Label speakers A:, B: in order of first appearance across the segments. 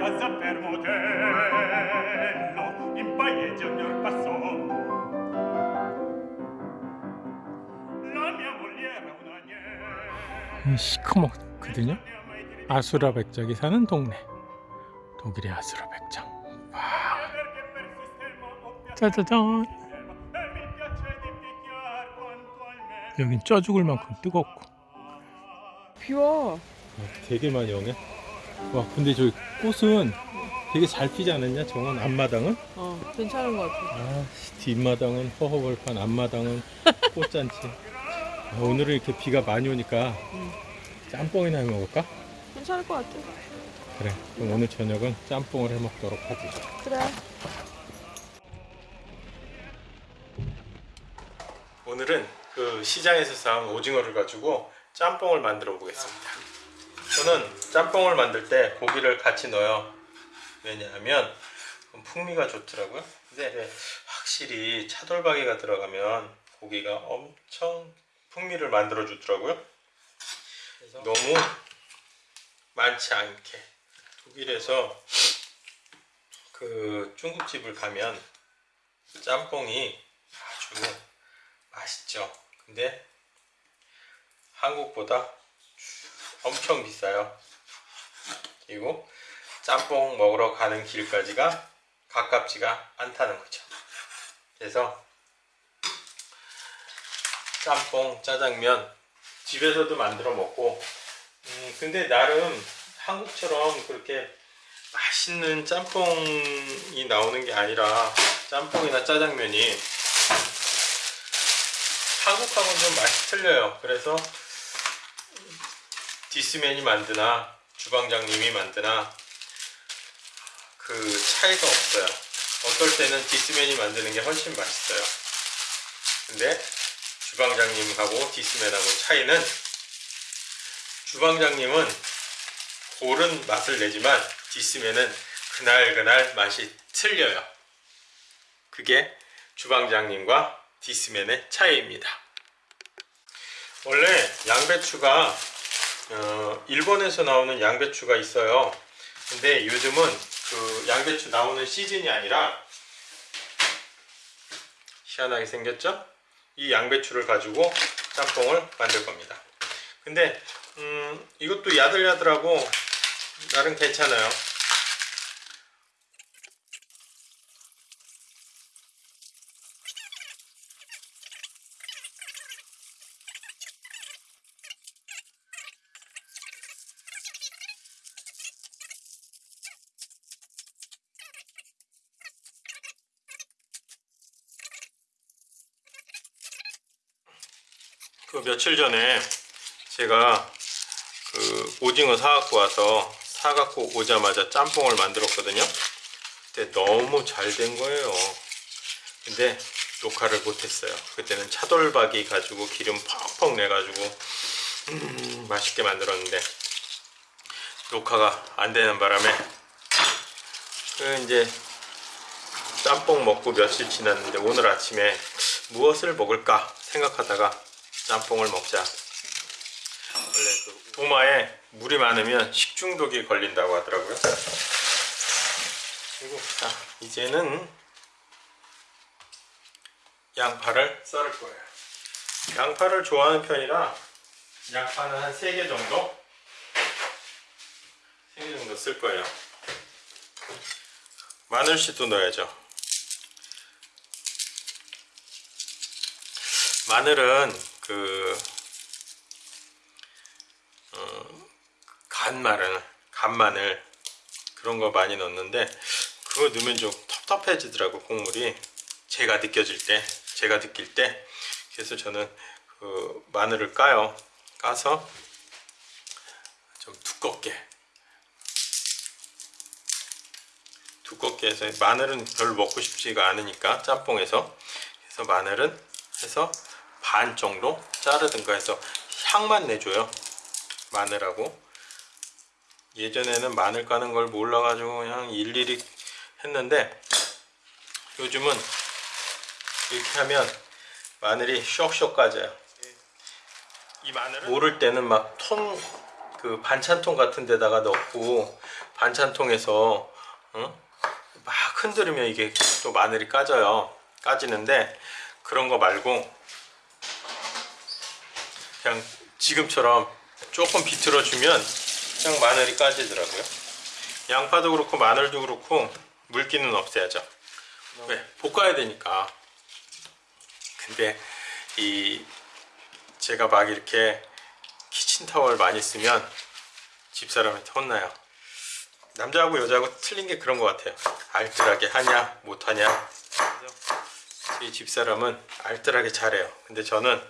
A: casa per modello in paese ognor passò la mia moglie era un agnello
B: 시커멓거든요. 아수라 백작이 사는 동네. 독일의 아수라 백작. 와, 짜자잔.
A: e
B: 여긴 쪄 죽을 만큼 뜨겁고.
C: 비와.
B: 되게 많이 오네. 와, 근데 저기 꽃은 되게 잘 피지 않았냐? 정원 앞마당은?
C: 어, 괜찮은 것 같아.
B: 아, 뒷마당은 허허벌판, 앞마당은 꽃잔치. 아, 오늘은 이렇게 비가 많이 오니까
C: 음.
B: 짬뽕이나 해 먹을까?
C: 괜찮을 것 같아.
B: 그래. 그럼 오늘 저녁은 짬뽕을 해 먹도록 하지.
C: 그래.
B: 오늘은 그 시장에서 사온 오징어를 가지고 짬뽕을 만들어 보겠습니다. 저는 짬뽕을 만들 때 고기를 같이 넣어요. 왜냐하면 풍미가 좋더라고요. 근데 확실히 차돌박이가 들어가면 고기가 엄청 풍미를 만들어 주더라고요. 너무 많지 않게 독일에서 그 중국집을 가면 짬뽕이 아주 맛있죠. 근데 한국보다 엄청 비싸요. 그리고 짬뽕 먹으러 가는 길까지가 가깝지가 않다는 거죠. 그래서 짬뽕, 짜장면 집에서도 만들어 먹고 음, 근데 나름 한국처럼 그렇게 맛있는 짬뽕이 나오는 게 아니라 짬뽕이나 짜장면이 한국하고는 좀 맛이 틀려요. 그래서 디스맨이 만드나 주방장님이 만드나 그 차이가 없어요. 어떨 때는 디스맨이 만드는 게 훨씬 맛있어요. 근데 주방장님하고 디스맨하고 차이는 주방장님은 고른 맛을 내지만 디스맨은 그날그날 맛이 틀려요. 그게 주방장님과 디스맨의 차이입니다. 원래 양배추가 어, 일본에서 나오는 양배추가 있어요. 근데 요즘은 그 양배추 나오는 시즌이 아니라 희한하게 생겼죠? 이 양배추를 가지고 짬뽕을 만들 겁니다. 근데 음, 이것도 야들야들하고 나름 괜찮아요. 그 며칠 전에 제가 그 오징어 사갖고 와서 사갖고 오자마자 짬뽕을 만들었거든요. 그때 너무 잘 된 거예요. 근데 녹화를 못했어요. 그때는 차돌박이 가지고 기름 펑펑 내가지고 음, 맛있게 만들었는데 녹화가 안 되는 바람에 그 이제 짬뽕 먹고 며칠 지났는데 오늘 아침에 무엇을 먹을까 생각하다가 짬뽕을 먹자. 원래 그 도마에 물이 많으면 식중독이 걸린다고 하더라고요. 그리고 자 이제는 양파를 썰을 거예요. 양파를 좋아하는 편이라 양파는 한 3개 정도 3개 정도 쓸 거예요. 마늘씨도 넣어야죠. 마늘은 그 어, 간마늘, 간마늘 그런 거 많이 넣는데 그거 넣으면 좀 텁텁해지더라고 국물이. 제가 느껴질 때, 제가 느낄 때. 그래서 저는 그 마늘을 까요. 까서 좀 두껍게. 두껍게 해서 마늘은 별로 먹고 싶지가 않으니까 짬뽕에서. 그래서 마늘은 해서 반 정도 자르든가 해서 향만 내줘요 마늘하고 예전에는 마늘 까는 걸 몰라가지고 그냥 일일이 했는데 요즘은 이렇게 하면 마늘이 쇽쇽 까져요 이 마늘은 모를 때는 막톤그 반찬통 같은 데다가 넣고 반찬통에서 어? 막 흔들으면 이게 또 마늘이 까져요. 까지는데 그런 거 말고 그냥 지금처럼 조금 비틀어 주면 그냥 마늘이 까지더라고요. 양파도 그렇고 마늘도 그렇고 물기는 없애야죠. 왜? 볶아야 되니까. 근데 이 제가 막 이렇게 키친타월 많이 쓰면 집사람한테 혼나요. 남자하고 여자하고 틀린 게 그런 것 같아요. 알뜰하게 하냐 못하냐. 제 집사람은 알뜰하게 잘해요. 근데 저는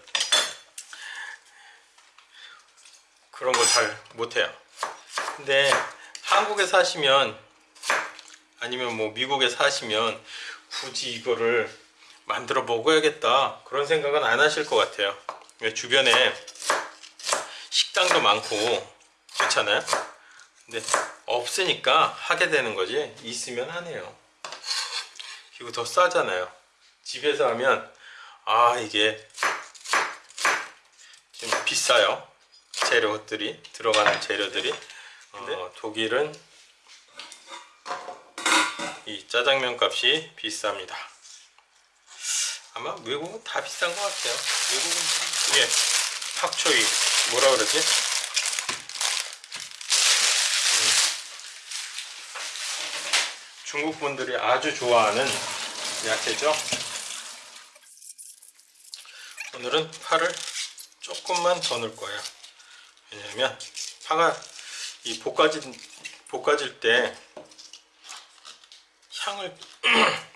B: 그런 걸 잘 못해요. 근데 한국에 사시면 아니면 뭐 미국에 사시면 굳이 이거를 만들어 먹어야겠다 그런 생각은 안 하실 것 같아요. 왜 주변에 식당도 많고 그렇잖아요. 근데 없으니까 하게 되는 거지 있으면 하네요. 그리고 더 싸잖아요. 집에서 하면 아 이게 좀 비싸요. 재료들이 들어가는 재료들이 어, 독일은 이 짜장면 값이 비쌉니다. 아마 외국은 다 비싼 것 같아요. 외국은 이게 팍초이 뭐라 그러지? 음. 중국 분들이 아주 좋아하는 야채죠. 오늘은 파를 조금만 더 넣을 거예요. 왜냐면 파가 이 볶아질 볶아질 때 향을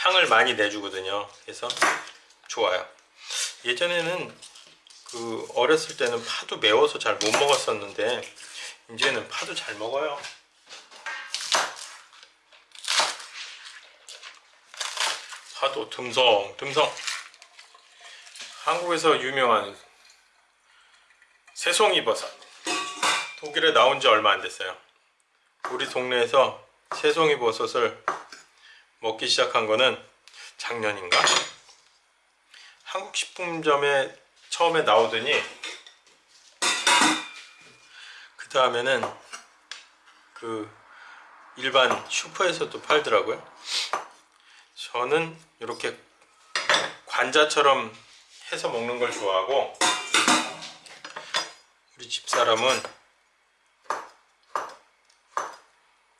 B: 향을 많이 내주거든요. 그래서 좋아요. 예전에는 그 어렸을 때는 파도 매워서 잘 못 먹었었는데 이제는 파도 잘 먹어요. 파도 듬성 듬성 한국에서 유명한 새송이 버섯 독일에 나온 지 얼마 안 됐어요. 우리 동네에서 새송이 버섯을 먹기 시작한 거는 작년인가? 한국 식품점에 처음에 나오더니 그 다음에는 그 일반 슈퍼에서도 팔더라고요. 저는 이렇게 관자처럼 해서 먹는 걸 좋아하고 우리 집사람은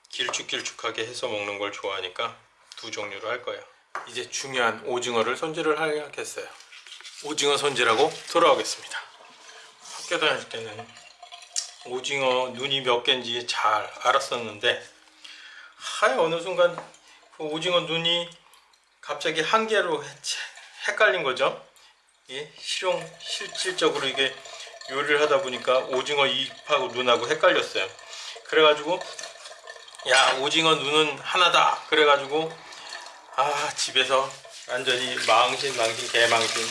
B: 길쭉길쭉하게 해서 먹는 걸 좋아하니까 두 종류로 할 거예요. 이제 중요한 오징어를 손질을 하겠어요. 오징어 손질하고 돌아오겠습니다. 학교 다닐 때는 오징어 눈이 몇 개인지 잘 알았었는데 하여 어느 순간 그 오징어 눈이 갑자기 한 개로 헷갈린 거죠. 예, 실용 실질적으로 이게 요리를 하다 보니까 오징어 잎하고 눈하고 헷갈렸어요. 그래가지고 야 오징어 눈은 하나다. 그래가지고 아 집에서 완전히 망신 망신 개망신.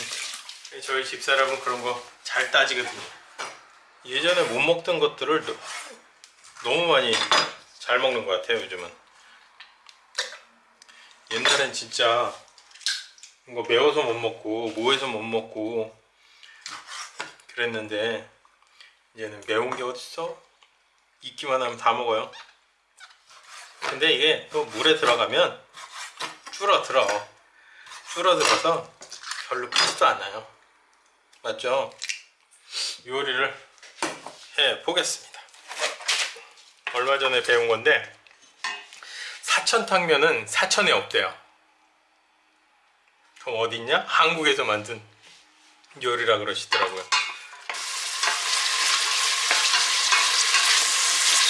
B: 저희 집사람은 그런 거 잘 따지거든요. 예전에 못 먹던 것들을 너- 너무 많이 잘 먹는 것 같아요 요즘은. 옛날엔 진짜 이거 매워서 못 먹고 뭐해서 못 먹고 그랬는데 이제는 매운 게 어딨어? 익기만 하면 다 먹어요. 근데 이게 또 물에 들어가면 줄어들어. 줄어들어서 별로 크지도 않아요. 맞죠? 요리를 해 보겠습니다. 얼마 전에 배운 건데 사천탕면은 사천에 없대요. 그럼 어딨냐? 한국에서 만든 요리라 그러시더라고요.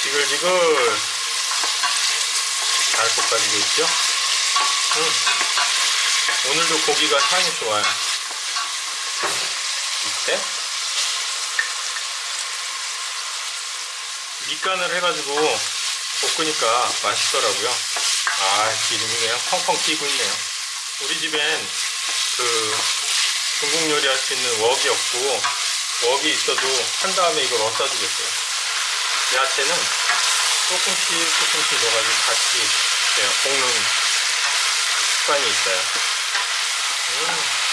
B: 지글지글 잘 볶아지고 있죠? 음. 오늘도 고기가 향이 좋아요. 이때 밑간을 해가지고 볶으니까 맛있더라고요. 아 기름이 그냥 펑펑 튀고 있네요. 우리 집엔 그 중국 요리 할 수 있는 웍이 없고 웍이 있어도 한 다음에 이걸 두겠어요. 야채는 조금씩 조금씩 넣어가지고 같이 그냥 볶는 습관이 있어요. 음,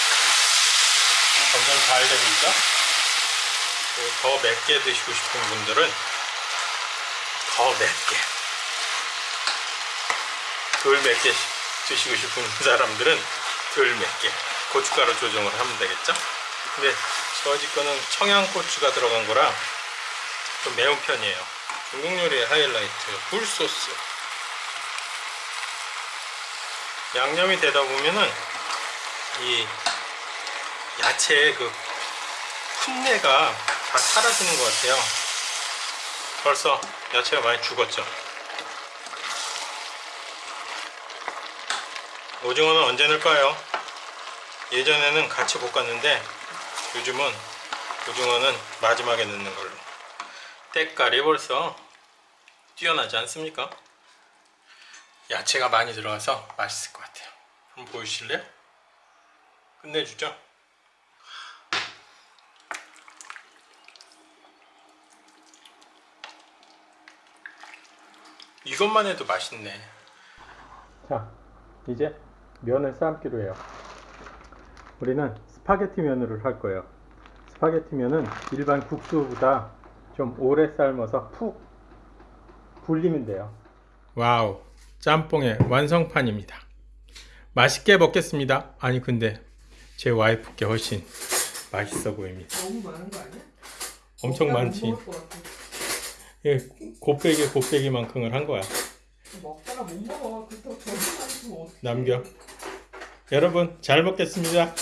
B: 점점 잘 되고 있죠? 더 맵게 드시고 싶은 분들은 더 맵게 덜 맵게 드시고 싶은 사람들은 덜 맵게 고춧가루 조정을 하면 되겠죠 근데 저집 거는 청양고추가 들어간 거라 좀 매운 편이에요 중국 요리의 하이라이트 굴소스 양념이 되다 보면은 이 야채의 그 풋내가 다 사라지는 것 같아요. 벌써 야채가 많이 죽었죠. 오징어는 언제 넣을까요? 예전에는 같이 볶았는데 요즘은 오징어는 마지막에 넣는 걸로. 때깔이 벌써 뛰어나지 않습니까? 야채가 많이 들어가서 맛있을 것 같아요. 한번 보여주실래요? 끝내주죠. 이것만 해도 맛있네. 자, 이제 면을 삶기로 해요. 우리는 스파게티 면을 할 거예요. 스파게티 면은 일반 국수보다 좀 오래 삶아서 푹 불리면 돼요. wow, 짬뽕의 완성판입니다. 맛있게 먹겠습니다. 아니 근데 제 와이프께 훨씬 맛있어 보입니다.
C: 너무 많은 거 아니야?
B: 엄청 많지. 예, 곱빼기 곱빼기만큼을 한 거야.
C: 먹다가 못 먹어. 그렇다고 저기만 있으면 어떡해.
B: 남겨. 여러분 잘 먹겠습니다.